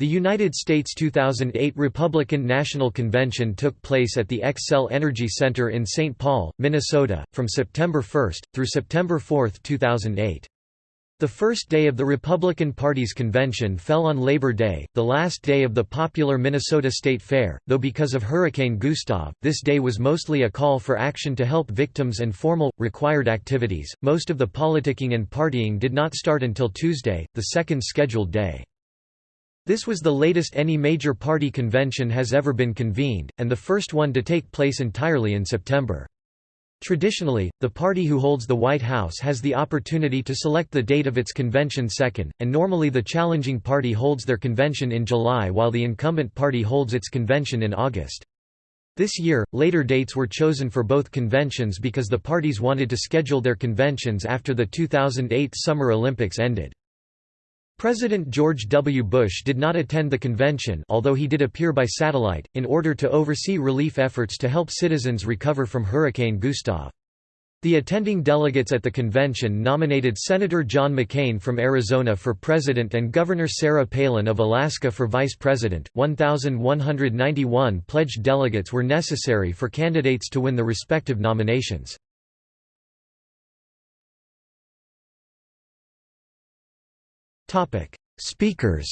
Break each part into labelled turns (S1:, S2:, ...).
S1: The United States 2008 Republican National Convention took place at the Xcel Energy Center in St. Paul, Minnesota, from September 1, through September 4, 2008. The first day of the Republican Party's convention fell on Labor Day, the last day of the popular Minnesota State Fair, though because of Hurricane Gustav, this day was mostly a call for action to help victims and formal, required activities. Most of the politicking and partying did not start until Tuesday, the second scheduled day. This was the latest any major party convention has ever been convened, and the first one to take place entirely in September. Traditionally, the party who holds the White House has the opportunity to select the date of its convention second, and normally the challenging party holds their convention in July while the incumbent party holds its convention in August. This year, later dates were chosen for both conventions because the parties wanted to schedule their conventions after the 2008 Summer Olympics ended. President George W. Bush did not attend the convention although he did appear by satellite, in order to oversee relief efforts to help citizens recover from Hurricane Gustav. The attending delegates at the convention nominated Senator John McCain from Arizona for president and Governor Sarah Palin of Alaska for vice president. 1,191 pledged delegates were necessary for candidates to win the respective nominations.
S2: Topic: Speakers.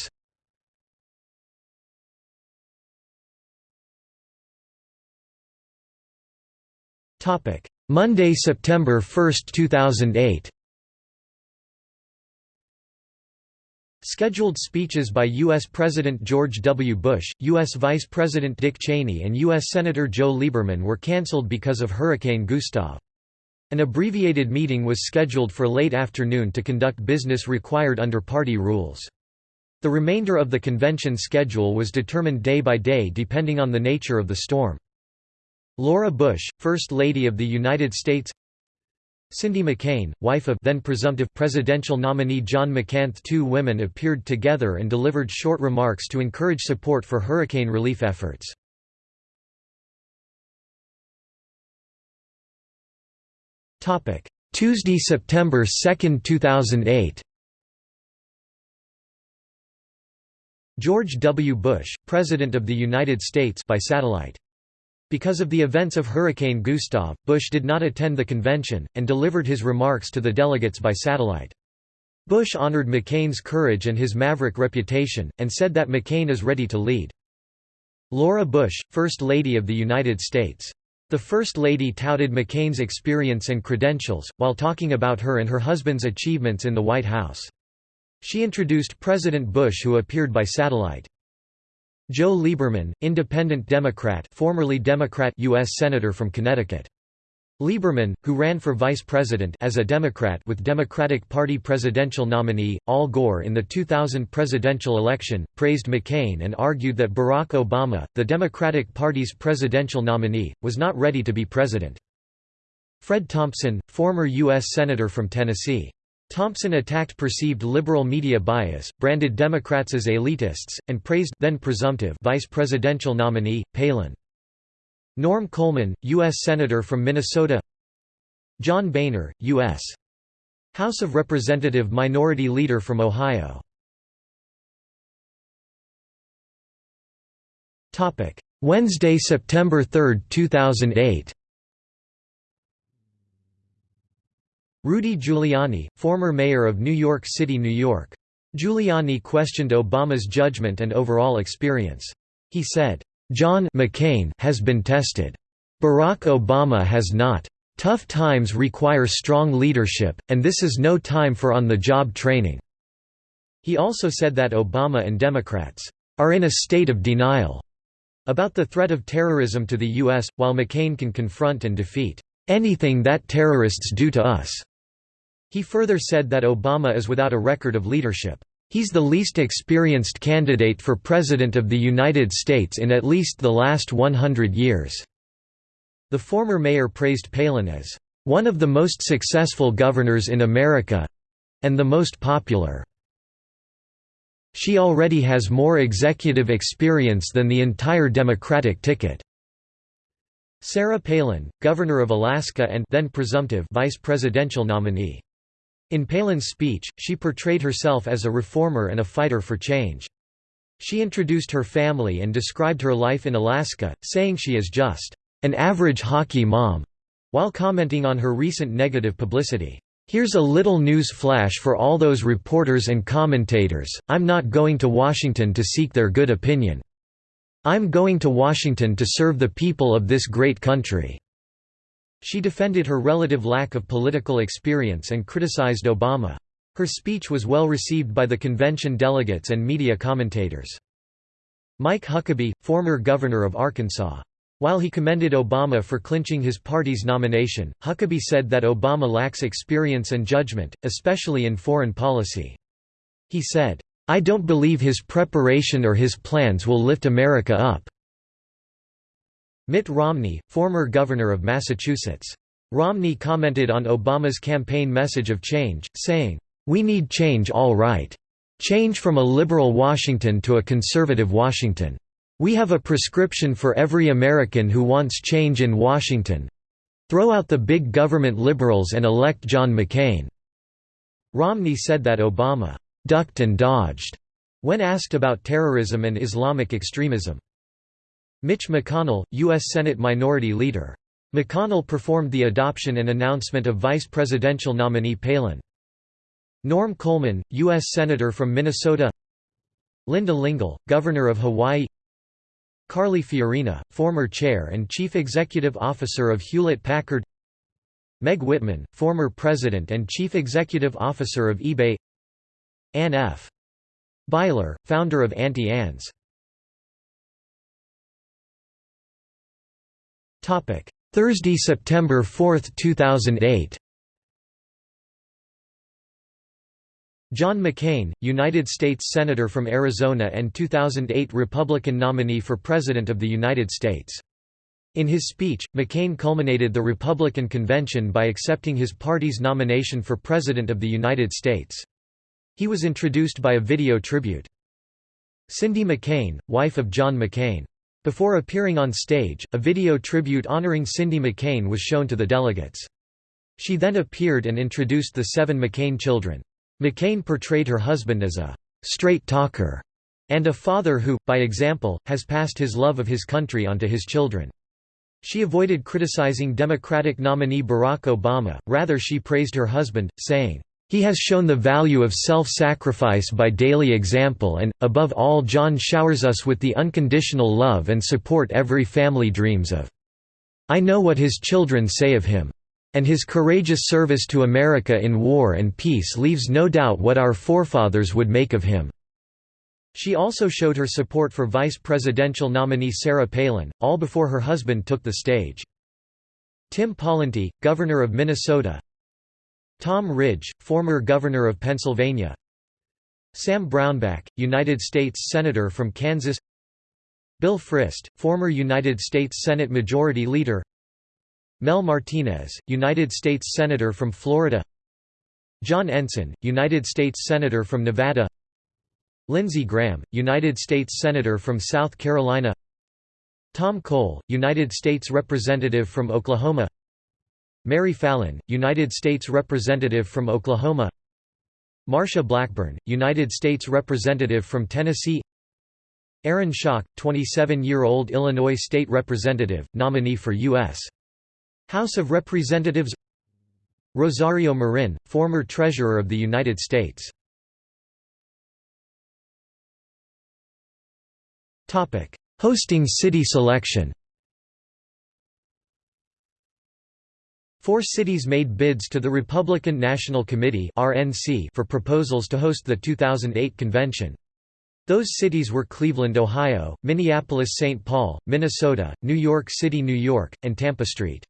S1: Topic: Monday, September 1, 2008. Scheduled speeches by U.S. President George W. Bush, U.S. Vice President Dick Cheney and U.S. Senator Joe Lieberman were cancelled because of Hurricane Gustav. An abbreviated meeting was scheduled for late afternoon to conduct business required under party rules. The remainder of the convention schedule was determined day by day depending on the nature of the storm. Laura Bush, First Lady of the United States Cindy McCain, wife of then presumptive presidential nominee John McCain two women appeared together and delivered short remarks to encourage support for hurricane relief efforts. Tuesday, September 2, 2008 George W. Bush, President of the United States by satellite. Because of the events of Hurricane Gustav, Bush did not attend the convention, and delivered his remarks to the delegates by satellite. Bush honored McCain's courage and his maverick reputation, and said that McCain is ready to lead. Laura Bush, First Lady of the United States. The First Lady touted McCain's experience and credentials, while talking about her and her husband's achievements in the White House. She introduced President Bush who appeared by satellite. Joe Lieberman, Independent Democrat formerly Democrat U.S. Senator from Connecticut. Lieberman, who ran for vice president as a Democrat with Democratic Party presidential nominee, Al Gore in the 2000 presidential election, praised McCain and argued that Barack Obama, the Democratic Party's presidential nominee, was not ready to be president. Fred Thompson, former U.S. Senator from Tennessee. Thompson attacked perceived liberal media bias, branded Democrats as elitists, and praised then presumptive vice presidential nominee, Palin. Norm Coleman, U.S. Senator from Minnesota John Boehner, U.S. House of Representative Minority Leader from Ohio Wednesday, September 3, 2008 Rudy Giuliani, former mayor of New York City, New York. Giuliani questioned Obama's judgment and overall experience. He said, John McCain has been tested. Barack Obama has not. Tough times require strong leadership, and this is no time for on-the-job training." He also said that Obama and Democrats are in a state of denial about the threat of terrorism to the U.S., while McCain can confront and defeat anything that terrorists do to us. He further said that Obama is without a record of leadership. He's the least experienced candidate for President of the United States in at least the last 100 years." The former mayor praised Palin as, "...one of the most successful governors in America—and the most popular." She already has more executive experience than the entire Democratic ticket. Sarah Palin, governor of Alaska and then presumptive vice presidential nominee. In Palin's speech, she portrayed herself as a reformer and a fighter for change. She introduced her family and described her life in Alaska, saying she is just an average hockey mom, while commenting on her recent negative publicity. Here's a little news flash for all those reporters and commentators, I'm not going to Washington to seek their good opinion. I'm going to Washington to serve the people of this great country." She defended her relative lack of political experience and criticized Obama. Her speech was well received by the convention delegates and media commentators. Mike Huckabee, former governor of Arkansas. While he commended Obama for clinching his party's nomination, Huckabee said that Obama lacks experience and judgment, especially in foreign policy. He said, I don't believe his preparation or his plans will lift America up." Mitt Romney, former governor of Massachusetts. Romney commented on Obama's campaign message of change, saying, "'We need change all right. Change from a liberal Washington to a conservative Washington. We have a prescription for every American who wants change in Washington. Throw out the big government liberals and elect John McCain." Romney said that Obama ducked and dodged when asked about terrorism and Islamic extremism. Mitch McConnell, U.S. Senate Minority Leader. McConnell performed the adoption and announcement of vice presidential nominee Palin. Norm Coleman, U.S. Senator from Minnesota Linda Lingle, Governor of Hawaii Carly Fiorina, former Chair and Chief Executive Officer of Hewlett-Packard Meg Whitman, former President and Chief Executive Officer of eBay Ann F. Beiler, founder of Auntie Anne's. Thursday, September 4, 2008 John McCain, United States Senator from Arizona and 2008 Republican nominee for President of the United States. In his speech, McCain culminated the Republican convention by accepting his party's nomination for President of the United States. He was introduced by a video tribute. Cindy McCain, wife of John McCain. Before appearing on stage, a video tribute honoring Cindy McCain was shown to the delegates. She then appeared and introduced the seven McCain children. McCain portrayed her husband as a straight talker and a father who, by example, has passed his love of his country onto his children. She avoided criticizing Democratic nominee Barack Obama, rather she praised her husband, saying, he has shown the value of self-sacrifice by daily example and, above all John showers us with the unconditional love and support every family dreams of. I know what his children say of him. And his courageous service to America in war and peace leaves no doubt what our forefathers would make of him." She also showed her support for vice presidential nominee Sarah Palin, all before her husband took the stage. Tim Pawlenty, governor of Minnesota, Tom Ridge, former governor of Pennsylvania. Sam Brownback, United States Senator from Kansas. Bill Frist, former United States Senate Majority Leader. Mel Martinez, United States Senator from Florida. John Ensign, United States Senator from Nevada. Lindsey Graham, United States Senator from South Carolina. Tom Cole, United States Representative from Oklahoma Mary Fallin, United States Representative from Oklahoma Marsha Blackburn, United States Representative from Tennessee Aaron Schock, 27-year-old Illinois State Representative, nominee for U.S. House of Representatives Rosario Marin, former Treasurer of the United States Hosting city selection Four cities made bids to the Republican National Committee for proposals to host the 2008 convention. Those cities were Cleveland, Ohio, Minneapolis-St. Paul, Minnesota, New York City, New York, and Tampa St.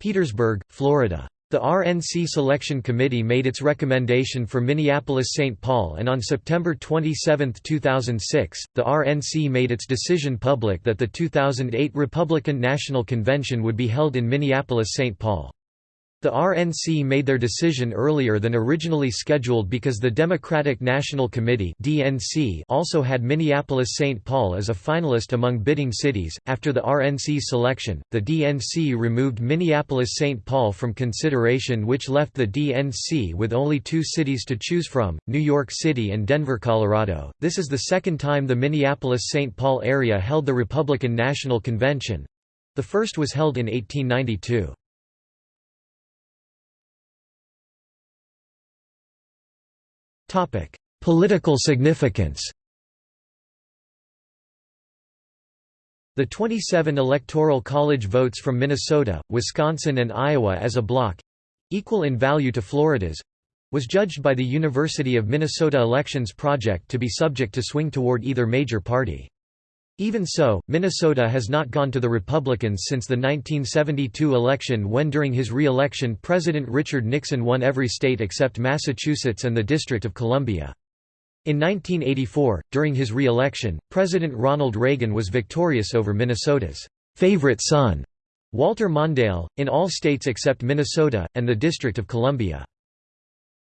S1: Petersburg, Florida. The RNC Selection Committee made its recommendation for Minneapolis-St. Paul and on September 27, 2006, the RNC made its decision public that the 2008 Republican National Convention would be held in Minneapolis-St. Paul. The RNC made their decision earlier than originally scheduled because the Democratic National Committee (DNC) also had Minneapolis-St. Paul as a finalist among bidding cities. After the RNC selection, the DNC removed Minneapolis-St. Paul from consideration, which left the DNC with only two cities to choose from: New York City and Denver, Colorado. This is the second time the Minneapolis-St. Paul area held the Republican National Convention. The first was held in 1892.
S2: Topic: Political significance.
S1: The 27 Electoral College votes from Minnesota, Wisconsin and Iowa as a bloc—equal in value to Florida's—was judged by the University of Minnesota Elections Project to be subject to swing toward either major party. Even so, Minnesota has not gone to the Republicans since the 1972 election when during his re-election President Richard Nixon won every state except Massachusetts and the District of Columbia. In 1984, during his re-election, President Ronald Reagan was victorious over Minnesota's favorite son, Walter Mondale, in all states except Minnesota, and the District of Columbia.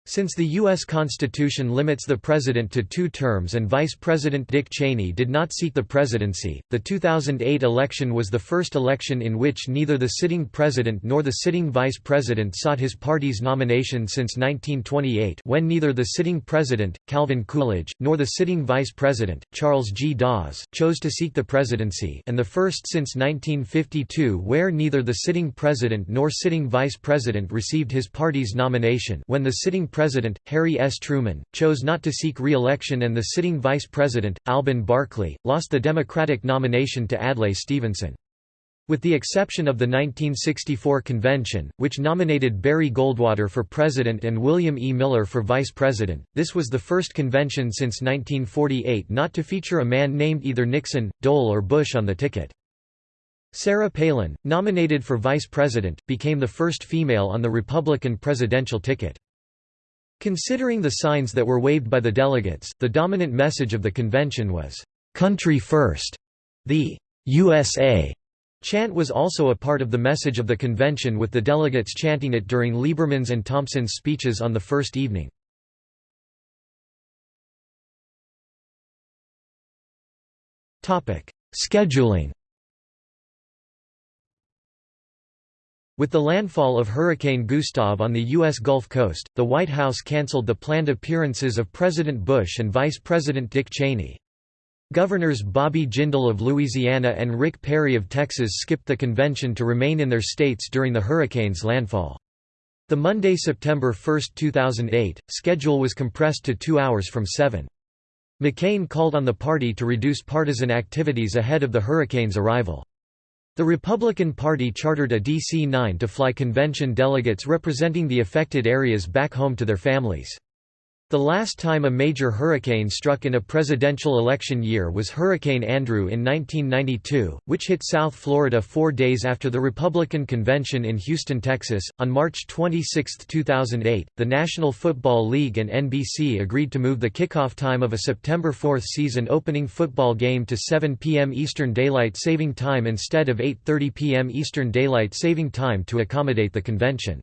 S1: Since the U.S. Constitution limits the president to two terms and Vice President Dick Cheney did not seek the presidency, the 2008 election was the first election in which neither the sitting president nor the sitting vice president sought his party's nomination since 1928 when neither the sitting president, Calvin Coolidge, nor the sitting vice president, Charles G. Dawes, chose to seek the presidency and the first since 1952 where neither the sitting president nor sitting vice president received his party's nomination when the sitting President, Harry S. Truman, chose not to seek re-election and the sitting Vice President, Alben Barkley, lost the Democratic nomination to Adlai Stevenson. With the exception of the 1964 convention, which nominated Barry Goldwater for president and William E. Miller for vice president, this was the first convention since 1948 not to feature a man named either Nixon, Dole or Bush on the ticket. Sarah Palin, nominated for vice president, became the first female on the Republican presidential ticket. Considering the signs that were waved by the delegates, the dominant message of the convention was, "'Country First'". The "'USA' chant was also a part of the message of the convention with the delegates chanting it during Lieberman's and Thompson's speeches on the first evening. Scheduling With the landfall of Hurricane Gustav on the U.S. Gulf Coast, the White House canceled the planned appearances of President Bush and Vice President Dick Cheney. Governors Bobby Jindal of Louisiana and Rick Perry of Texas skipped the convention to remain in their states during the hurricane's landfall. The Monday, September 1, 2008, schedule was compressed to two hours from seven. McCain called on the party to reduce partisan activities ahead of the hurricane's arrival. The Republican Party chartered a DC-9 to fly convention delegates representing the affected areas back home to their families. The last time a major hurricane struck in a presidential election year was Hurricane Andrew in 1992, which hit South Florida four days after the Republican convention in Houston, Texas. On March 26, 2008, the National Football League and NBC agreed to move the kickoff time of a September 4 season opening football game to 7 p.m. Eastern Daylight Saving Time instead of 8.30 p.m. Eastern Daylight Saving Time to accommodate the convention.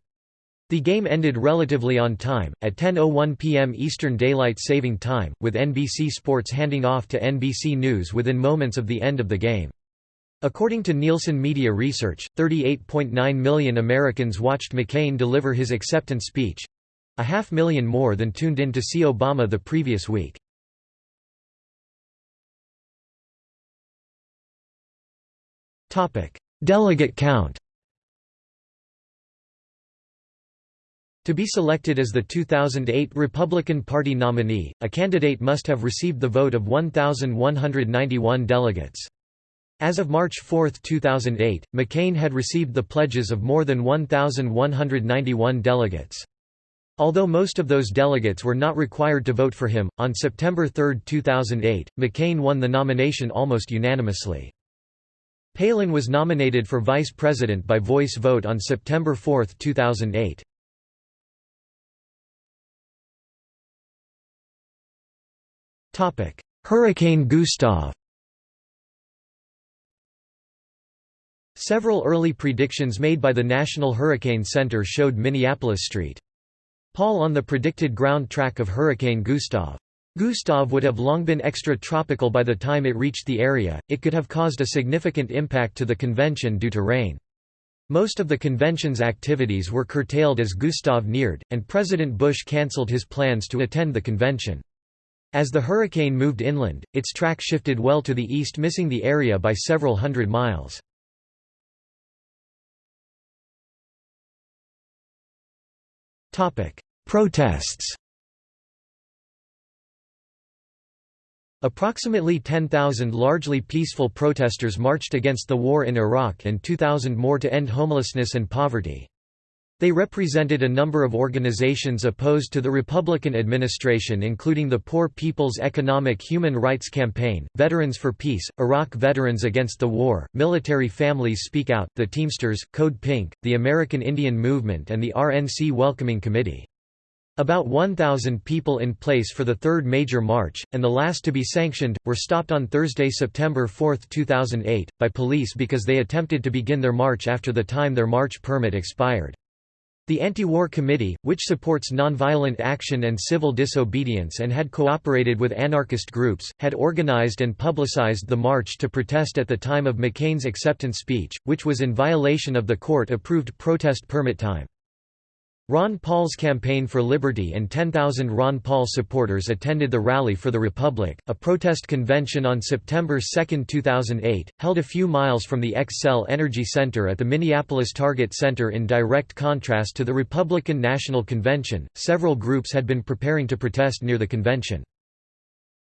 S1: The game ended relatively on time, at 10.01 p.m. Eastern Daylight Saving Time, with NBC Sports handing off to NBC News within moments of the end of the game. According to Nielsen Media Research, 38.9 million Americans watched McCain deliver his acceptance speech—a half million more than tuned in to see Obama the previous week. Delegate count To be selected as the 2008 Republican Party nominee, a candidate must have received the vote of 1,191 delegates. As of March 4, 2008, McCain had received the pledges of more than 1,191 delegates. Although most of those delegates were not required to vote for him, on September 3, 2008, McCain won the nomination almost unanimously. Palin was nominated for vice president by voice vote on September 4, 2008. Hurricane Gustav Several early predictions made by the National Hurricane Center showed Minneapolis St. Paul on the predicted ground track of Hurricane Gustav. Gustav would have long been extratropical by the time it reached the area, it could have caused a significant impact to the convention due to rain. Most of the convention's activities were curtailed as Gustav neared, and President Bush cancelled his plans to attend the convention. As the hurricane moved inland, its track shifted well to the east missing the area by several hundred miles. Protests Approximately 10,000 largely peaceful protesters marched against the war in Iraq and 2,000 more to end homelessness and poverty. They represented a number of organizations opposed to the Republican administration including the Poor People's Economic Human Rights Campaign, Veterans for Peace, Iraq Veterans Against the War, Military Families Speak Out, the Teamsters, Code Pink, the American Indian Movement and the RNC Welcoming Committee. About 1,000 people in place for the third major march, and the last to be sanctioned, were stopped on Thursday, September 4, 2008, by police because they attempted to begin their march after the time their march permit expired. The Anti-War Committee, which supports nonviolent action and civil disobedience and had cooperated with anarchist groups, had organized and publicized the march to protest at the time of McCain's acceptance speech, which was in violation of the court-approved protest permit time. Ron Paul's Campaign for Liberty and 10,000 Ron Paul supporters attended the Rally for the Republic, a protest convention on September 2, 2008, held a few miles from the Xcel Energy Center at the Minneapolis Target Center in direct contrast to the Republican National Convention. Several groups had been preparing to protest near the convention.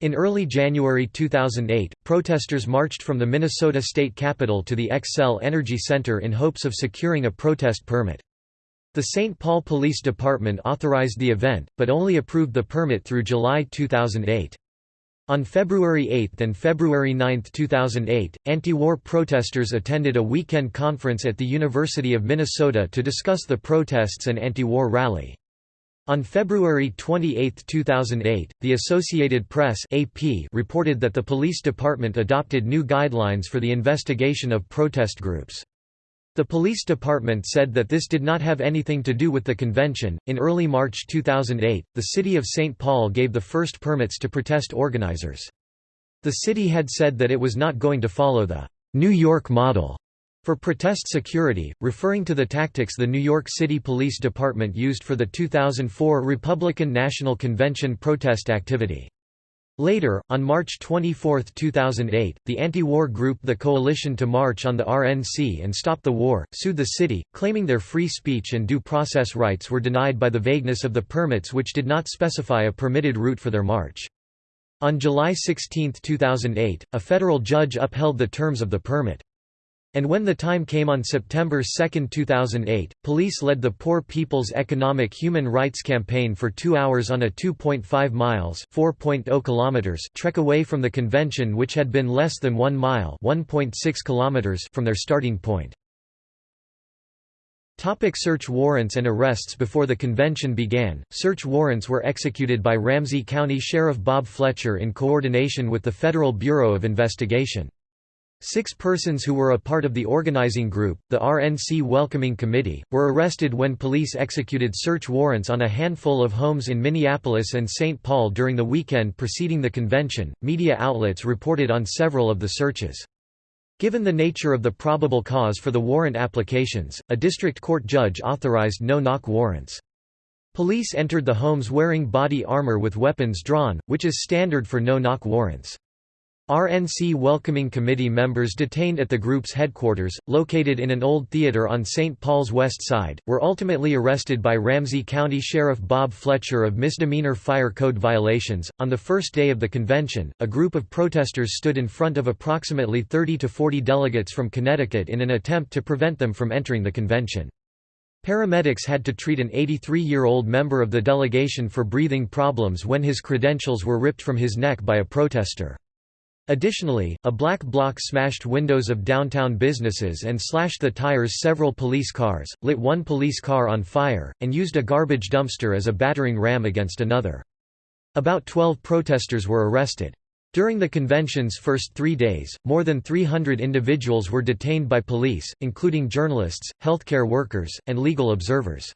S1: In early January 2008, protesters marched from the Minnesota state capitol to the Xcel Energy Center in hopes of securing a protest permit. The St. Paul Police Department authorized the event, but only approved the permit through July 2008. On February 8 and February 9, 2008, anti-war protesters attended a weekend conference at the University of Minnesota to discuss the protests and anti-war rally. On February 28, 2008, the Associated Press AP reported that the police department adopted new guidelines for the investigation of protest groups. The police department said that this did not have anything to do with the convention. In early March 2008, the city of St. Paul gave the first permits to protest organizers. The city had said that it was not going to follow the New York model for protest security, referring to the tactics the New York City Police Department used for the 2004 Republican National Convention protest activity. Later, on March 24, 2008, the anti-war group The Coalition to March on the RNC and Stop the War, sued the city, claiming their free speech and due process rights were denied by the vagueness of the permits which did not specify a permitted route for their march. On July 16, 2008, a federal judge upheld the terms of the permit. And when the time came on September 2, 2008, police led the Poor People's Economic Human Rights Campaign for two hours on a 2.5 miles oh kilometers trek away from the convention which had been less than 1 mile kilometers from their starting point. Topic search warrants and arrests Before the convention began, search warrants were executed by Ramsey County Sheriff Bob Fletcher in coordination with the Federal Bureau of Investigation. Six persons who were a part of the organizing group, the RNC Welcoming Committee, were arrested when police executed search warrants on a handful of homes in Minneapolis and St. Paul during the weekend preceding the convention. Media outlets reported on several of the searches. Given the nature of the probable cause for the warrant applications, a district court judge authorized no-knock warrants. Police entered the homes wearing body armor with weapons drawn, which is standard for no-knock warrants. RNC Welcoming Committee members detained at the group's headquarters, located in an old theater on St. Paul's west side, were ultimately arrested by Ramsey County Sheriff Bob Fletcher of misdemeanor fire code violations. On the first day of the convention, a group of protesters stood in front of approximately 30 to 40 delegates from Connecticut in an attempt to prevent them from entering the convention. Paramedics had to treat an 83-year-old member of the delegation for breathing problems when his credentials were ripped from his neck by a protester. Additionally, a black bloc smashed windows of downtown businesses and slashed the tires several police cars, lit one police car on fire, and used a garbage dumpster as a battering ram against another. About 12 protesters were arrested. During the convention's first three days, more than 300 individuals were detained by police, including journalists, healthcare workers, and legal observers.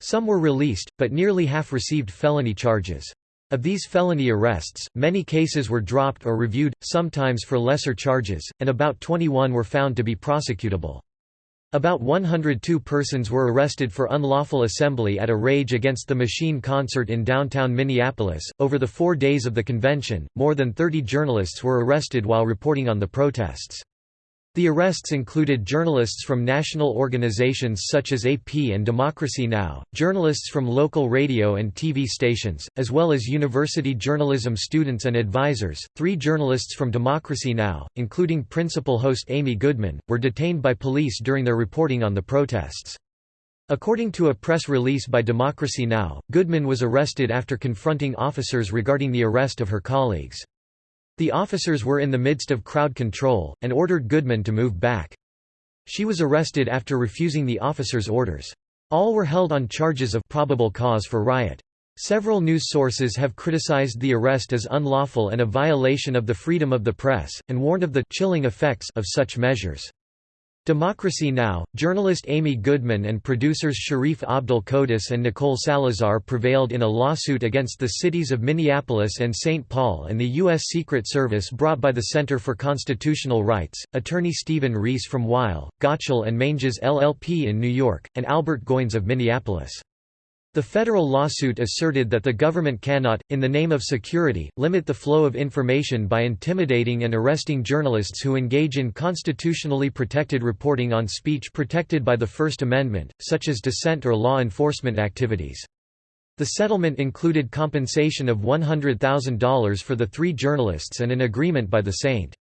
S1: Some were released, but nearly half received felony charges. Of these felony arrests, many cases were dropped or reviewed, sometimes for lesser charges, and about 21 were found to be prosecutable. About 102 persons were arrested for unlawful assembly at a Rage Against the Machine concert in downtown Minneapolis. Over the four days of the convention, more than 30 journalists were arrested while reporting on the protests. The arrests included journalists from national organizations such as AP and Democracy Now!, journalists from local radio and TV stations, as well as university journalism students and advisors. Three journalists from Democracy Now!, including principal host Amy Goodman, were detained by police during their reporting on the protests. According to a press release by Democracy Now!, Goodman was arrested after confronting officers regarding the arrest of her colleagues. The officers were in the midst of crowd control, and ordered Goodman to move back. She was arrested after refusing the officers' orders. All were held on charges of probable cause for riot. Several news sources have criticized the arrest as unlawful and a violation of the freedom of the press, and warned of the chilling effects of such measures. Democracy Now! journalist Amy Goodman and producers Sharif Abdel Kouddous and Nicole Salazar prevailed in a lawsuit against the cities of Minneapolis and St. Paul and the U.S. Secret Service brought by the Center for Constitutional Rights, attorney Stephen Reese from Weil, Gotshal and Manges LLP in New York, and Albert Goins of Minneapolis. The federal lawsuit asserted that the government cannot, in the name of security, limit the flow of information by intimidating and arresting journalists who engage in constitutionally protected reporting on speech protected by the First Amendment, such as dissent or law enforcement activities. The settlement included compensation of $100,000 for the three journalists and an agreement by the St.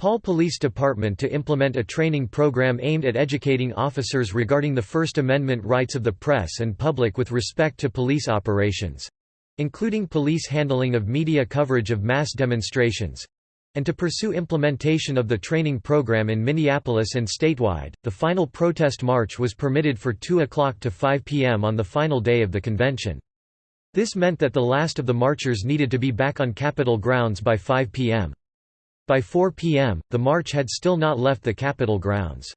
S1: Paul Police Department to implement a training program aimed at educating officers regarding the First Amendment rights of the press and public with respect to police operations—including police handling of media coverage of mass demonstrations, and to pursue implementation of the training program in Minneapolis and statewide. The final protest march was permitted for 2 o'clock to 5 p.m. on the final day of the convention. This meant that the last of the marchers needed to be back on Capitol grounds by 5 p.m. By 4 p.m., the march had still not left the Capitol grounds.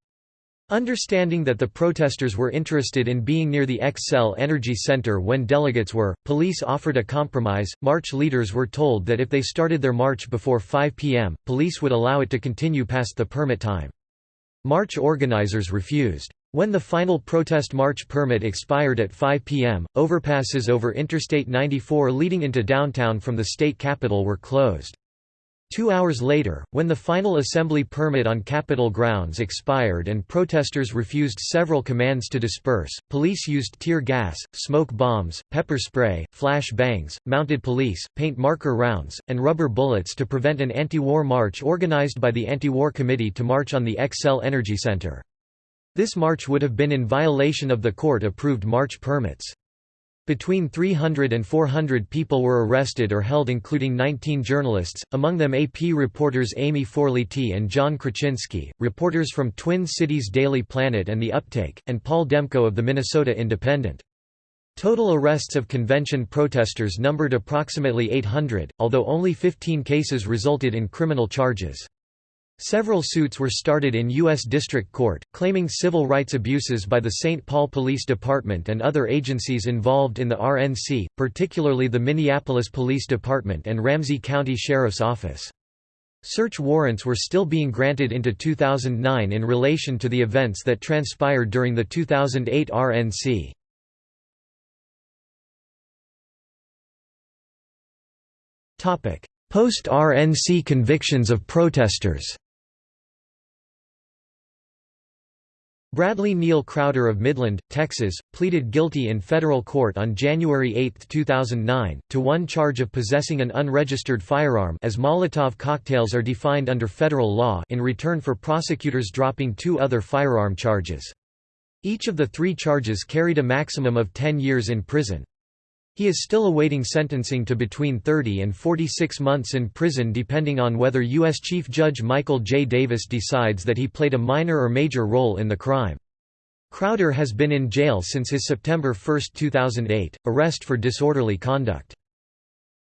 S1: Understanding that the protesters were interested in being near the Xcel Energy Center when delegates were, police offered a compromise. March leaders were told that if they started their march before 5 p.m., police would allow it to continue past the permit time. March organizers refused. When the final protest march permit expired at 5 p.m., overpasses over Interstate 94 leading into downtown from the state capitol were closed. Two hours later, when the final assembly permit on Capitol grounds expired and protesters refused several commands to disperse, police used tear gas, smoke bombs, pepper spray, flash bangs, mounted police, paint marker rounds, and rubber bullets to prevent an anti-war march organized by the Anti-War Committee to march on the Xcel Energy Center. This march would have been in violation of the court-approved march permits. Between 300 and 400 people were arrested or held including 19 journalists, among them AP reporters Amy Forliti and Jon Krawczynski, reporters from Twin Cities Daily Planet and The Uptake, and Paul Demko of the Minnesota Independent. Total arrests of convention protesters numbered approximately 800, although only 15 cases resulted in criminal charges. Several suits were started in U.S. District Court, claiming civil rights abuses by the St. Paul Police Department and other agencies involved in the RNC, particularly the Minneapolis Police Department and Ramsey County Sheriff's Office. Search warrants were still being granted into 2009 in relation to the events that transpired during the 2008 RNC. Post-RNC convictions of protesters Bradley Neal Crowder of Midland, Texas, pleaded guilty in federal court on January 8, 2009, to one charge of possessing an unregistered firearm as Molotov cocktails are defined under federal law in return for prosecutors dropping two other firearm charges. Each of the three charges carried a maximum of 10 years in prison. He is still awaiting sentencing to between 30 and 46 months in prison depending on whether U.S. Chief Judge Michael J. Davis decides that he played a minor or major role in the crime. Crowder has been in jail since his September 1, 2008, arrest for disorderly conduct.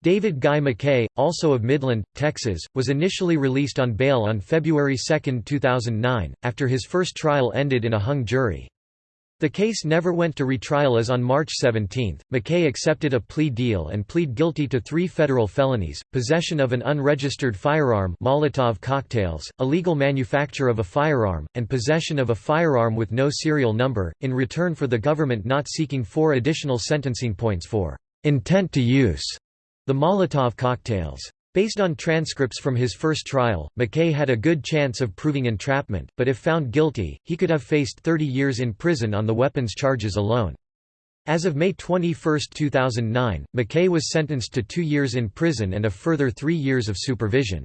S1: David Guy McKay, also of Midland, Texas, was initially released on bail on February 2, 2009, after his first trial ended in a hung jury. The case never went to retrial as on March 17, McKay accepted a plea deal and plead guilty to three federal felonies, possession of an unregistered firearm Molotov cocktails, illegal manufacture of a firearm, and possession of a firearm with no serial number, in return for the government not seeking four additional sentencing points for intent to use the Molotov cocktails. Based on transcripts from his first trial, McKay had a good chance of proving entrapment, but if found guilty, he could have faced 30 years in prison on the weapons charges alone. As of May 21, 2009, McKay was sentenced to two years in prison and a further three years of supervision.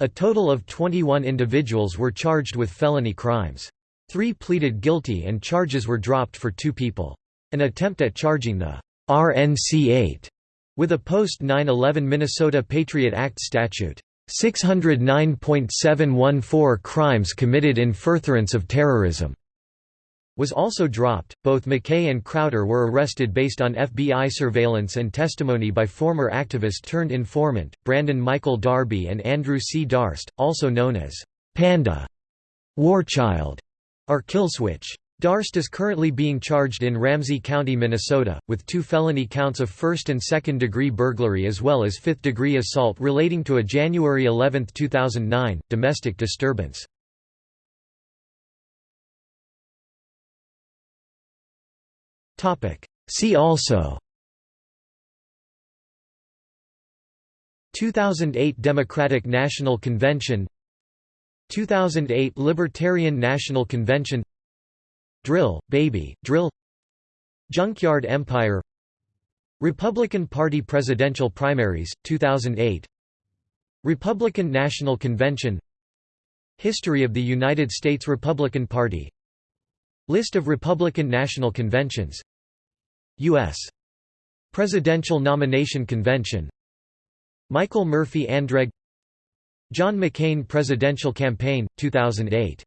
S1: A total of 21 individuals were charged with felony crimes. Three pleaded guilty and charges were dropped for two people. An attempt at charging the RNC-8 with a post-9-11 Minnesota Patriot Act statute, 609.714 crimes committed in furtherance of terrorism was also dropped. Both McKay and Crowder were arrested based on FBI surveillance and testimony by former activist turned informant, Brandon Michael Darby and Andrew C. Darst, also known as Panda, Warchild, or Killswitch. Darst is currently being charged in Ramsey County, Minnesota, with two felony counts of first and second degree burglary as well as fifth degree assault relating to a January 11, 2009, domestic disturbance. See also. 2008 Democratic National Convention. 2008 Libertarian National Convention Drill, Baby, Drill. Junkyard Empire. Republican Party presidential primaries, 2008 Republican National Convention. History of the United States Republican Party. List of Republican National Conventions. U.S. Presidential Nomination Convention. Michael Murphy Andreg. John McCain Presidential Campaign, 2008